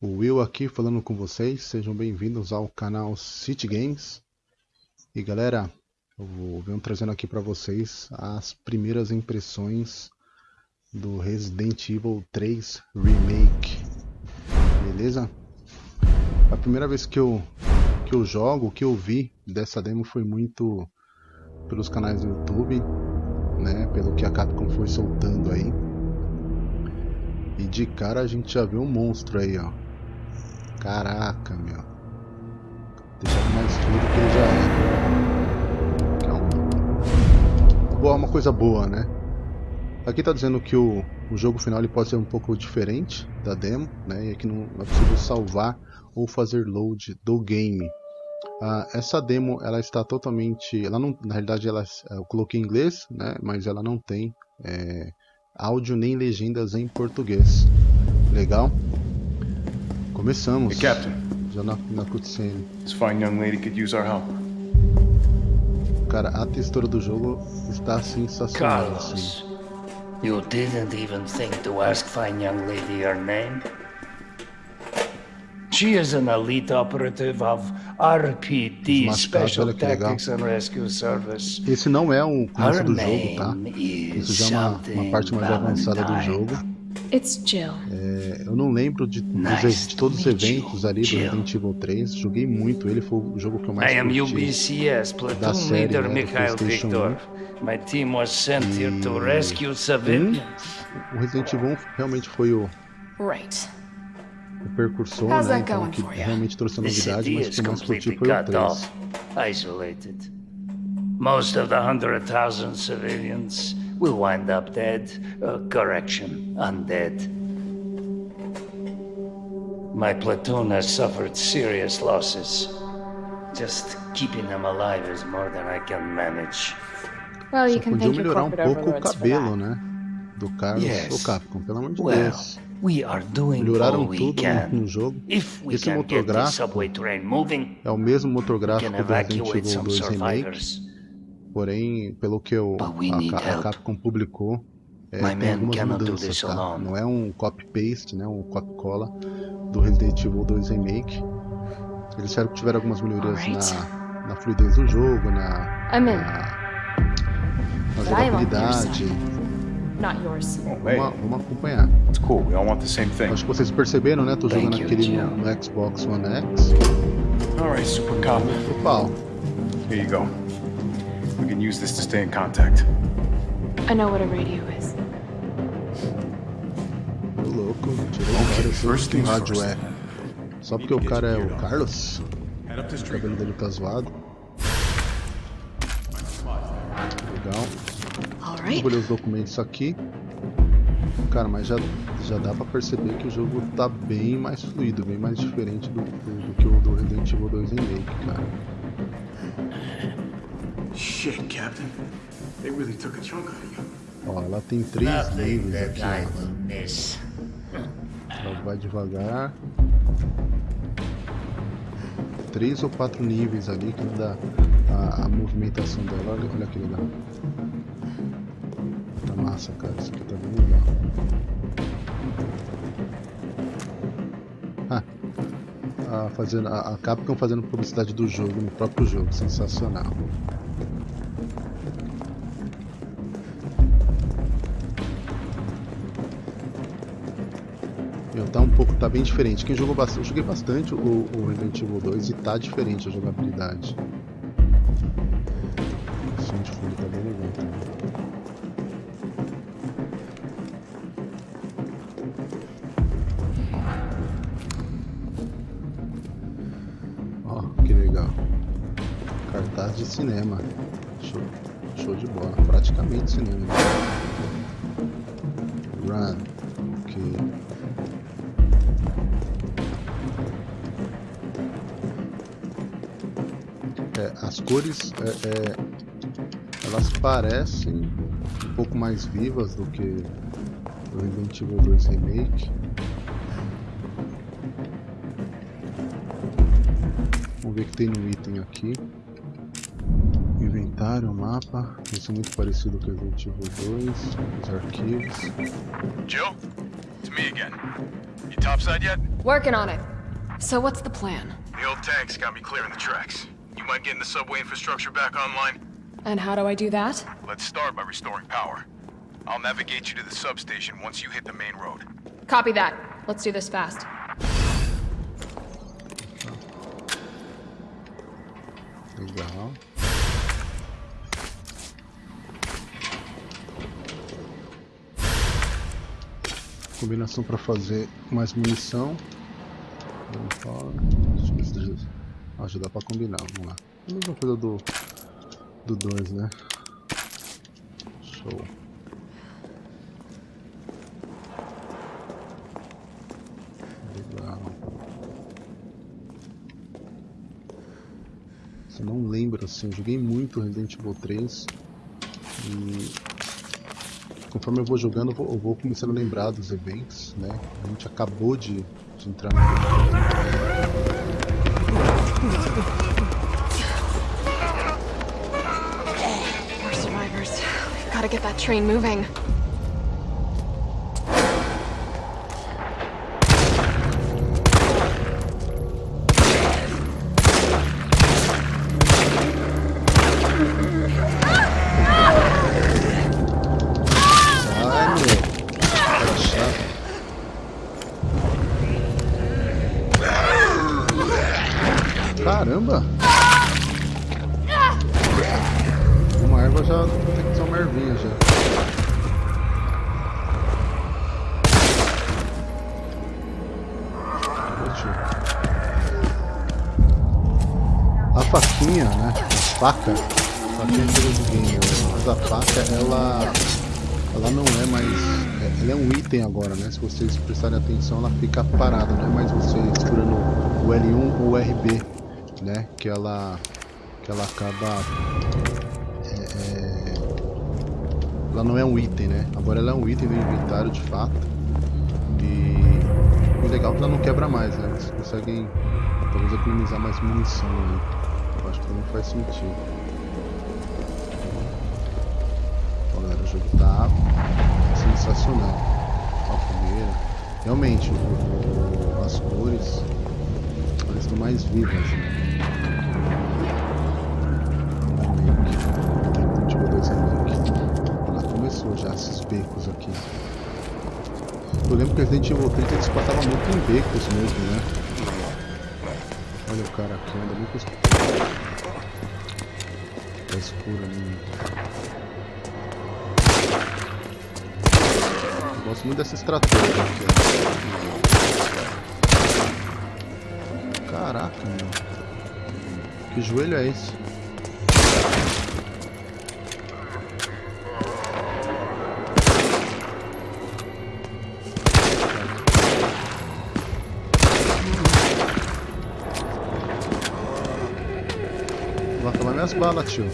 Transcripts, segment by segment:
O Will aqui falando com vocês, sejam bem-vindos ao canal City Games. E galera, eu vou venho trazendo aqui para vocês as primeiras impressões do Resident Evil 3 Remake. Beleza? A primeira vez que eu que eu jogo, que eu vi dessa demo foi muito pelos canais do YouTube, né, pelo que a Capcom foi soltando aí. E de cara a gente já vê um monstro aí, ó. Caraca, meu. Deixar mais tudo que ele já é. É um... Boa, uma coisa boa, né? Aqui tá dizendo que o, o jogo final ele pode ser um pouco diferente da demo, né? E aqui não, é possível salvar ou fazer load do game. Ah, essa demo ela está totalmente, ela não, na realidade ela, eu coloquei em inglês, né? Mas ela não tem é, áudio nem legendas em português. Legal? Começamos. Hey, Captain. Já na, na cutscene. This fine young lady could use our help. Cara, a textura do jogo está sensacional. Carlos, Assim. you didn't even think to ask fine young lady her name? She is an elite operative of RPD, Special. Tactics and Rescue Service. Esse não é o começo do jogo, tá? Isso is já é uma, uma parte mais avançada do jogo. It's Jill. É, eu não lembro de, Nice de todos os to meet you, eventos ali do Jill. Resident Evil 3. Joguei muito ele, foi o jogo que eu mais I am. UBCS da platoon série, leader né, Mikhail Victor. My team was sent here to rescue civilians. O Resident Evil 1 realmente foi o, Right. o precursor, How's né? Então que realmente trouxe a novidade, mas que mais curti completely foi o cut 3. off, isolated. Most of the hundred thousand civilians will wind up dead. Uh, correction, undead. My platoon has suffered serious losses. Just keeping them alive is more than I can manage. Well, you Só can thank melhorar um pouco o cabelo, né? Do Carlos Yes. ou Capcom, pelo amor de Well, Deus. we are doing Melhoraram all we tudo can. no, no jogo. If we Esse can motor get the gráfico subway train moving, é o mesmo motor we gráfico can do Resident evacuate Evil some 2 Remake, survivors. Porém, pelo que eu, a, a. Capcom publicou, é, My tem algumas mudanças, tá? Não é um copy-paste, né? Um copy-cola do Resident Evil 2 Remake. Eles disseram que tiveram algumas melhorias na, na fluidez do jogo, na, na, na jogabilidade. Not yours. Oh, Vamos, vamos acompanhar. it's cool. We all want the same thing. Acho que vocês perceberam, né? Tô jogando aquele no, no Xbox One X. All right, Super Cop. Pau. Here you go. We can use this to stay in contact. I know what a radio is. Tô louco. Tirei o cara. Eu sei first que things rádio é. Só porque o cara é o Carlos. O cabelo dele tá zoado. Legal. All Vou right. ler os documentos aqui. Cara, mas já, já dá pra perceber que o jogo tá bem mais fluido, bem mais diferente do, do, do que o do Resident Evil 2 Remake, cara. Shit, Captain. They really took a chunk out of you. Ó, ela tem três Nothing níveis aqui. Ela vai devagar. Três ou quatro níveis ali que dá a, a movimentação dela. Olha, olha que legal. Tá massa, cara. Isso aqui tá bem legal. Ah, a, fazendo, a, a Capcom fazendo publicidade do jogo no próprio jogo. Sensacional. Pouco, tá bem diferente. Quem jogou bastante, eu joguei bastante o, o Resident Evil 2 e tá diferente a jogabilidade. O som de fundo tá bem legal também. Ó, que legal. Cartaz de cinema. Show, show de bola. Praticamente cinema. As cores é, é, elas parecem um pouco mais vivas do que o Resident Evil 2 Remake. Vamos ver o que tem no item aqui. Inventário, mapa. Isso é muito parecido com o Resident Evil 2. Os arquivos. Jill? It's me again. You topside yet? Working on it. So what's the plan? The old tanks got me clearing the tracks. You mind getting the subway infrastructure back online? And how do I do that? Let's start by restoring power. I'll navigate you to the substation once you hit the main road. Copy that. Let's do this fast. Legal. Combinação para fazer mais munição. Vamos fora. Eu ver se ajuda para combinar. Vamos lá. A mesma coisa do do 2, né? Show. Legal. Você não lembra assim, eu joguei muito Resident Evil 3 e conforme eu vou jogando eu vou, eu vou começando a lembrar dos eventos, né? A gente acabou de, de entrar no More survivors. We've got to get that train moving. Faquinha, né? A faca. A faquinha coisa de game, mas a faca ela ela não é mais. Ela é um item agora, né? Se vocês prestarem atenção, ela fica parada, não é mais você segurando o L1 ou o RB, né? Que ela. que ela acaba. é, é, ela não é um item, né? Agora ela é um item do inventário de fato. E. O legal é que ela não quebra mais, né? Vocês conseguem talvez economizar mais munição ali. Acho que não faz sentido. Ó, galera, o jogo tá sensacional. A fogueira. Realmente, o- as cores estão mais vivas. Resident Evil 2 Remake. Ela começou já esses becos aqui. Eu lembro que Resident Evil 3 eles passavam muito em becos mesmo, né? Olha o cara aqui, muito escuro. Tá escuro ali. Gosto muito dessa estratégia aqui. Caraca, meu. Que joelho é esse? Balas, tio.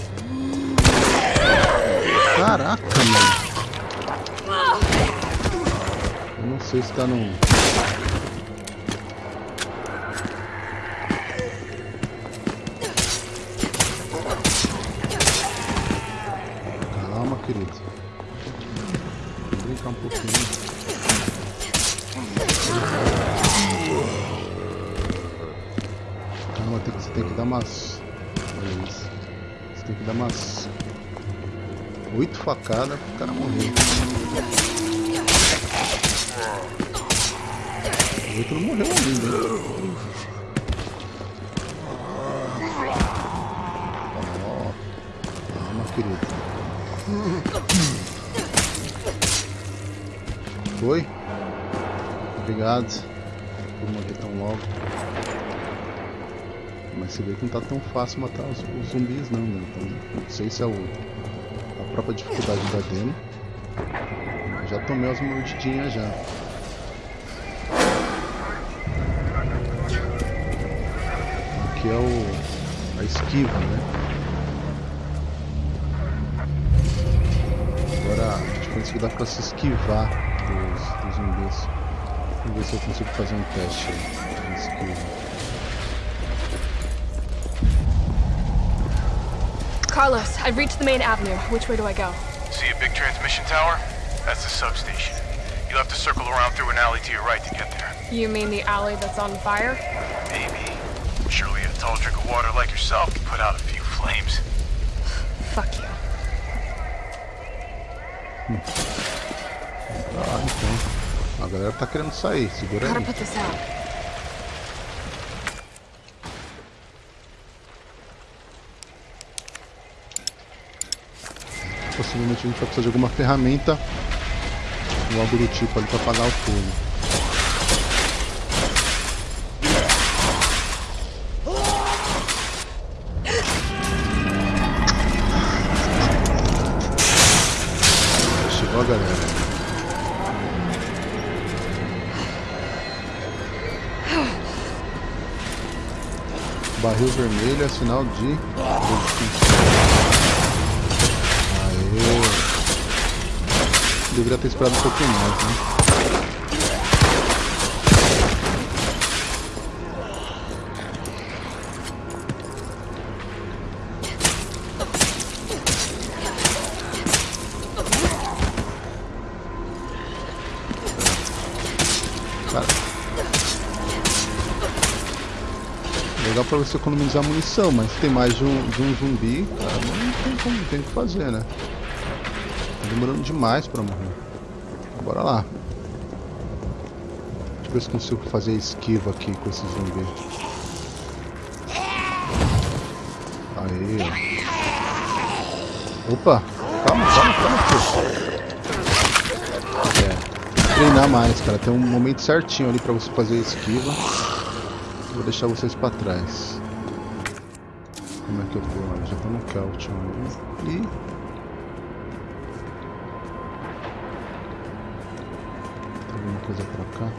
Caraca, mano. Eu não sei se tá no. Oito facadas pro cara morrer. O outro não morreu ainda, hein? Calma, querido. Foi? Obrigado por morrer tão logo. Mas você vê que não tá tão fácil matar os, os zumbis não, né? Então, não sei se é o, própria dificuldade da demo. Já tomei umas mordidinhas já. Aqui é o. a esquiva, né? Agora a que dá pra se esquivar dos, dos zumbis. Vamos ver se eu consigo fazer um teste de esquiva. Carlos, I've reached the main avenue. Which way do I go? See a big transmission tower? That's the substation. You'll have to circle around through an alley to your right to get there. You mean the alley that's on fire? Maybe. Surely a tall drink of water like yourself can put out a few flames. Fuck you. Ah, então. A galera tá querendo sair, segura Gotta aí. put this out. Possivelmente a gente vai precisar de alguma ferramenta ou algo do tipo ali pra apagar o fogo. Barril vermelho é sinal de Deveria ter esperado um pouquinho mais, né? Legal pra você economizar munição, mas tem mais de um, de um zumbi, cara, não tem como, tem o que fazer, né? Demorando demais pra morrer. Bora lá. Deixa eu ver se consigo fazer esquiva aqui com esse zumbi. Aí. Opa! Calma, calma, calma, filho. É. Treinar mais, cara. Tem um momento certinho ali pra você fazer esquiva. Vou deixar vocês pra trás. Como é que eu? Olha, já tô no Kelton ali. E... alguma coisa pra cá?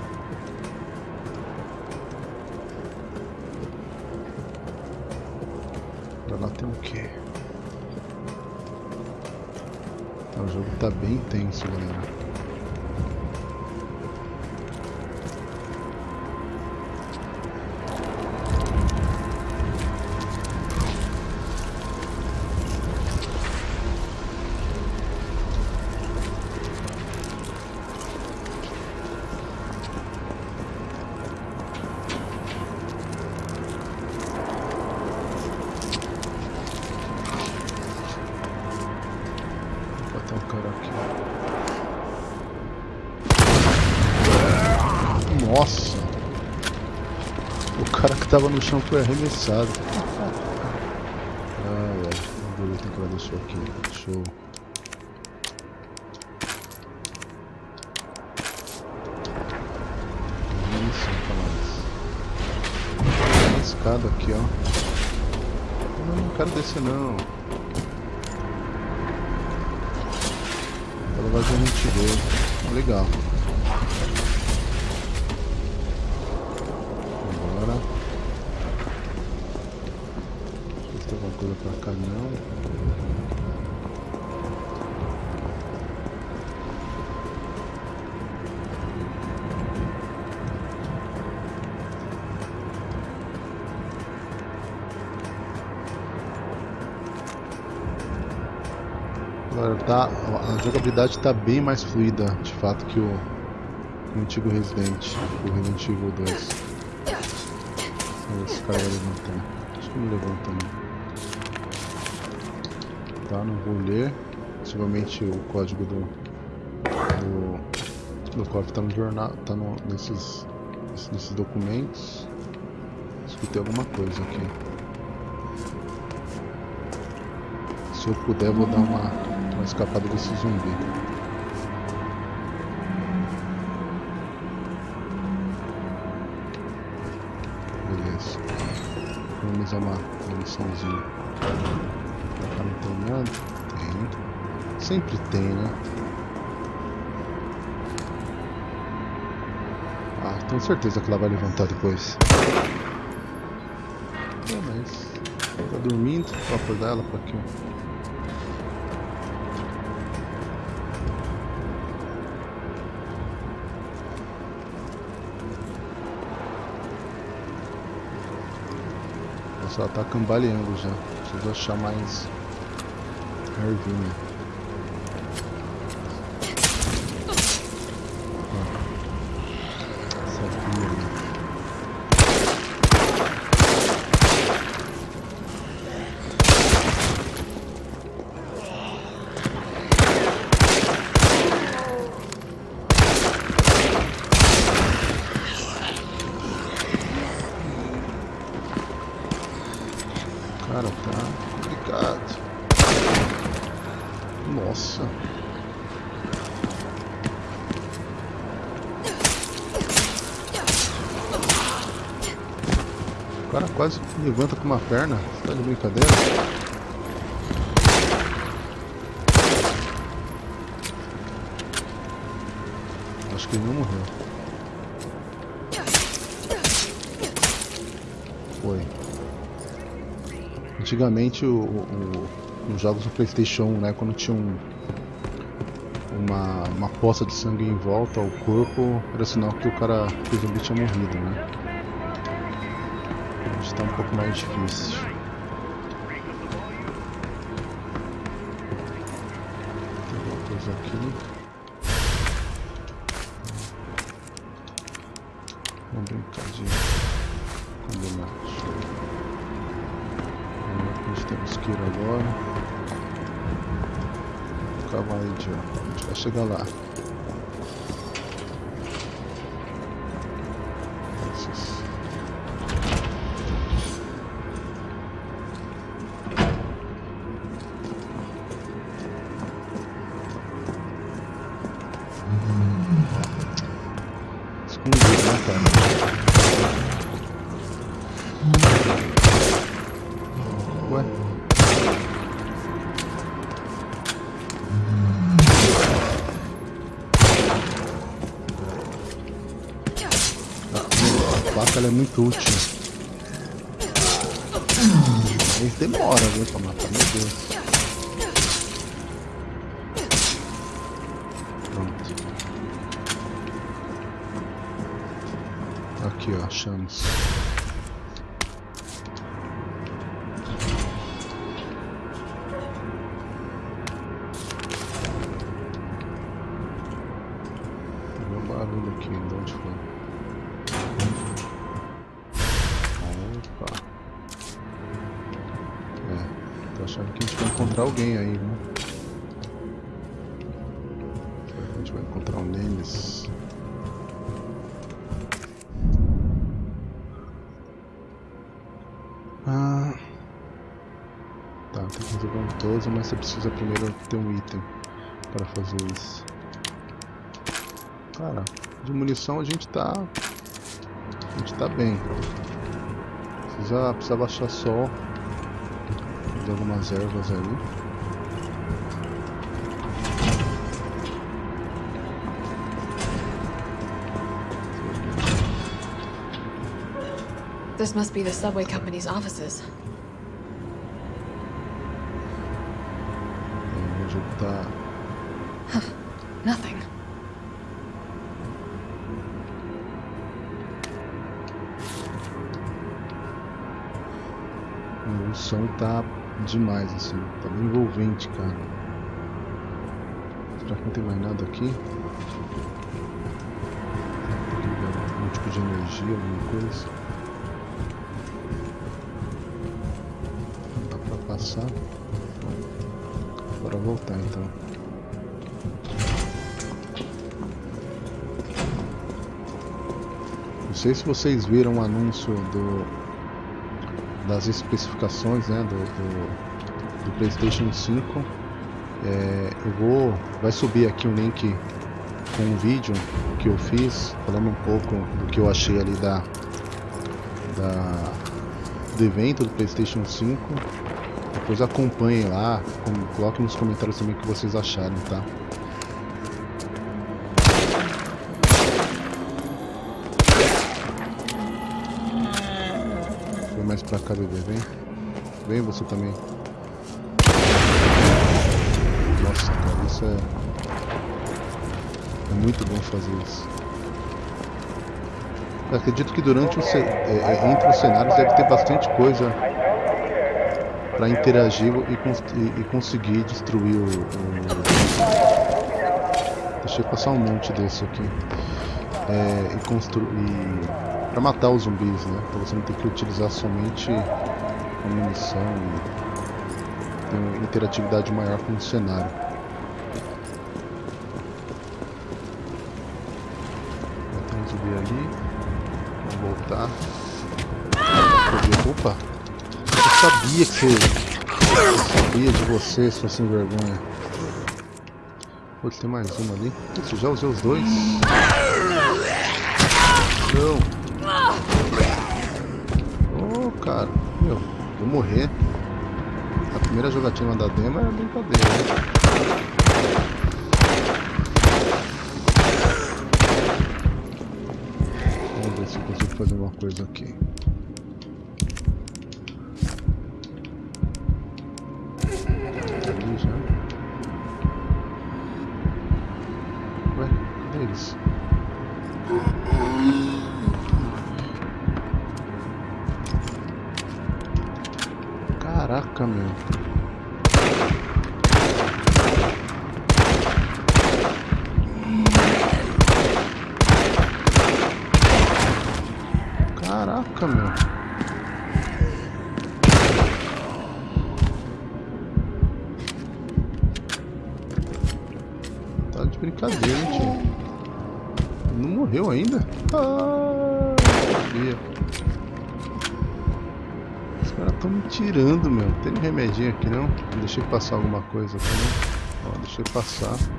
Pra lá tem o quê? Ah, O jogo tá bem tenso, galera. Nossa! O cara que tava no chão foi arremessado. Ai, ai. Vou ver o que deixou aqui. Show. Isso, falar Tem escada aqui, ó. Não, não quero descer não. Ela vai gente ver. Legal. Agora tá, a jogabilidade está bem mais fluida, de fato, que o, o antigo Resident, o Resident Evil 2. Vamos ver se esse cara vai levantar. Acho que não levanta não. Tá, não vou ler. Possivelmente o código do do, do cofre tá no jornal, tá no, nesses, nesses documentos. Escutei alguma coisa aqui. Se eu puder, vou dar uma, uma escapada desse zumbi. Beleza. Economizar uma muniçãozinha. Não tem nada? Tem. Sempre tem, né? Ah, tenho certeza que ela vai levantar depois. É, mas... Tá dormindo, vou acordar ela pra aqui, ó. Ela tá cambaleando já. Preciso achar mais ervinha. Cara, tá complicado. Nossa. O cara quase levanta com uma perna. Você tá de brincadeira? Acho que ele não morreu. Foi. Antigamente, o, o, nos jogos do Playstation 1, né, quando tinha um, uma, uma poça de sangue em volta ao corpo, era sinal que o cara, que o zumbi tinha morrido, né? Hoje está um pouco mais difícil. Aqui. Vamos brincar de combinar. Gente tem isqueiro agora. Cavalo aí, Joe. A gente vai chegar lá. Ela é muito útil. Mas demora, viu, pra matar, meu Deus. Pronto. Aqui, ó, achamos. Você precisa primeiro ter um item para fazer isso. Cara, de munição a gente tá. A gente tá bem. Precisa, precisa baixar só de algumas ervas aí. This must be the subway company's offices. Tá demais, assim. Tá bem envolvente, cara. Será que não tem mais nada aqui? Algum tipo de energia, alguma coisa. Não dá pra passar. Bora voltar então. Não sei se vocês viram o anúncio do das especificações né, do, do, do PlayStation 5. É, eu vou. Vai subir aqui um link com um vídeo que eu fiz falando um pouco do que eu achei ali da, da do evento do PlayStation 5. Depois acompanhem lá, com, coloquem nos comentários também o que vocês acharam, tá? Mais pra cá, bebê, vem. Vem você também. Nossa, cara, isso é. É muito bom fazer isso. Eu acredito que durante o ce... é, é, entre os cenários deve ter bastante coisa para interagir e, cons e, e, conseguir destruir o, o... Deixa eu passar um monte desse aqui. É, e construir para matar os zumbis, né? Pra você não ter que utilizar somente a munição e ter uma interatividade maior com o cenário. Tem um zumbi ali. Vamos voltar. Opa! sabia que você... Eu sabia de você, sua sem vergonha. Putz, tem mais uma ali. Putz, já usei os dois. Cara. Meu, vou morrer. A primeira jogatina da demo é brincadeira, né? Vamos ver se eu consigo fazer uma coisa aqui. Brincadeira, hein, tio. Não morreu ainda? Ah, sabia. Os caras estão me tirando, meu. Tem remedinho aqui, não? Deixei passar alguma coisa aqui, não? Ó, deixei passar. Deixa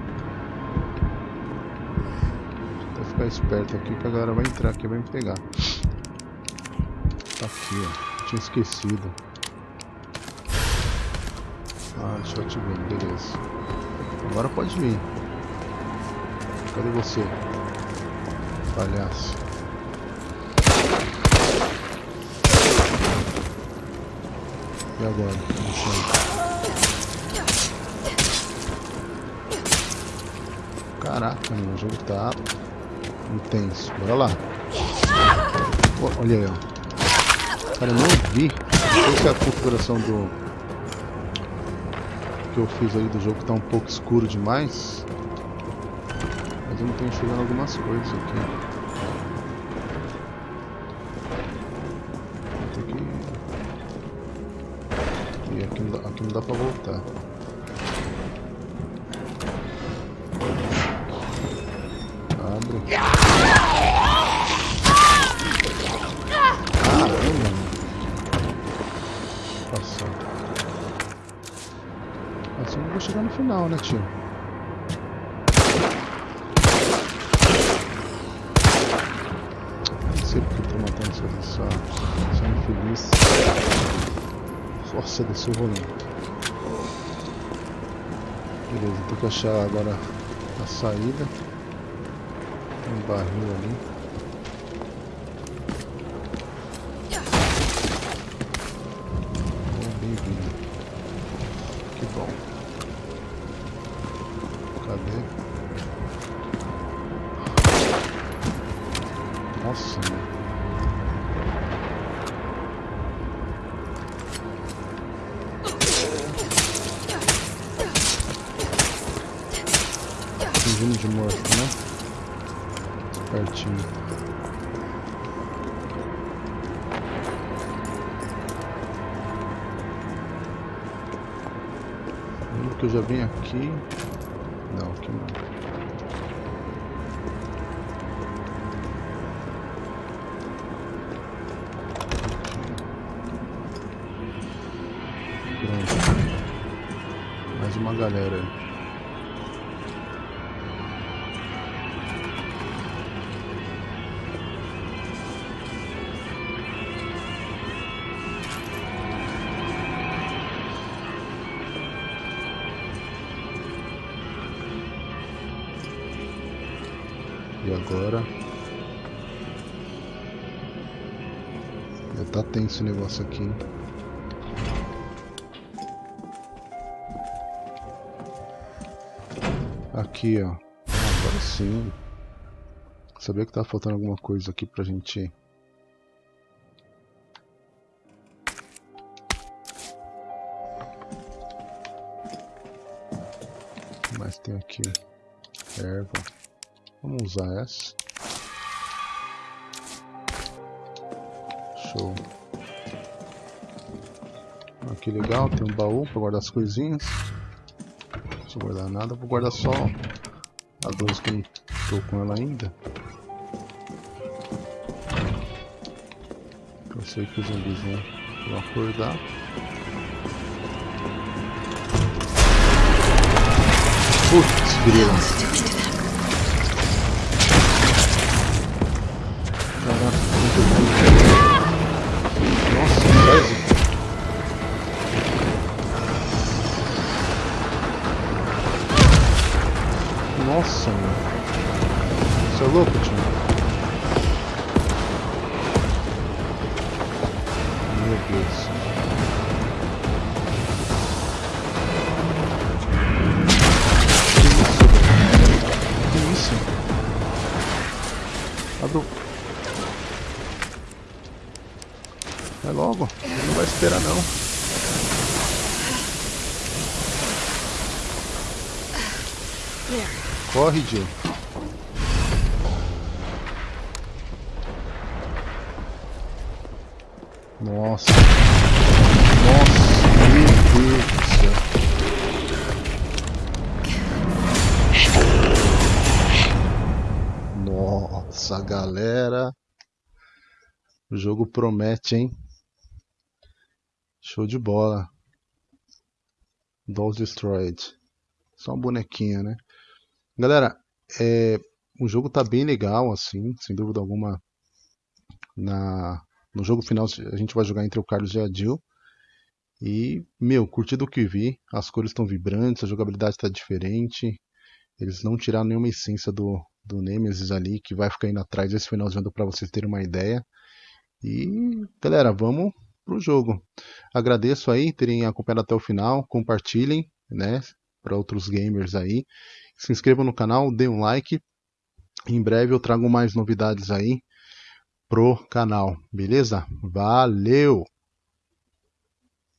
eu até ficar esperto aqui que a galera vai entrar aqui e vai me pegar. Tá aqui, ó. Tinha esquecido. Ah, deixa eu te ver, beleza. Agora pode vir. Cadê você? Palhaço. E agora? Caraca, meu, o jogo tá intenso. Bora lá. Olha aí, ó. Cara, eu não vi. Se é a configuração do. que eu fiz aí do jogo tá um pouco escuro demais. Mas eu não tô enxergando algumas coisas aqui. Que. E aqui não dá, aqui não dá pra voltar. Abre. Caramba! Assim não vou chegar no final, né, tio? Não sei porque eu tô matando essa, essa, infeliz. Nossa, desceu o rolê. Beleza, tem que achar agora a saída. Tem um barril ali. Aqui. Não, aqui não. Pronto. Mais uma galera aí. Tá tenso o negócio aqui. Aqui, ó. Agora sim. Sabia que tava faltando alguma coisa aqui pra gente. Mais tem aqui? Erva. Vamos usar essa. Show. Que legal, tem um baú pra guardar as coisinhas. Não preciso guardar nada, vou guardar só a 12 que não tô com ela ainda. Eu sei que os zumbis vão acordar. Putz, grila. Caraca, muito Nossa, Nossa, mano. Você é louco, tio? Meu Deus. Que isso? Que isso? Abre o... Vai logo. Ele não vai esperar, não. Corre, Jill. Nossa. Nossa, meu Deus do céu. Nossa, galera. O jogo promete, hein? Show de bola. Dolls Destroyed. Só um bonequinho, né? Galera, é, o jogo tá bem legal, assim, sem dúvida alguma. Na, no jogo final a gente vai jogar entre o Carlos e a Jill. E, meu, curti do que vi. As cores estão vibrantes, a jogabilidade está diferente. Eles não tiraram nenhuma essência do, do Nemesis ali, que vai ficar indo atrás desse final de ano para vocês terem uma ideia. E, galera, vamos pro jogo. Agradeço aí terem acompanhado até o final. Compartilhem, né, para outros gamers aí. Se inscrevam no canal, dê um like. Em breve eu trago mais novidades aí pro canal, beleza? Valeu!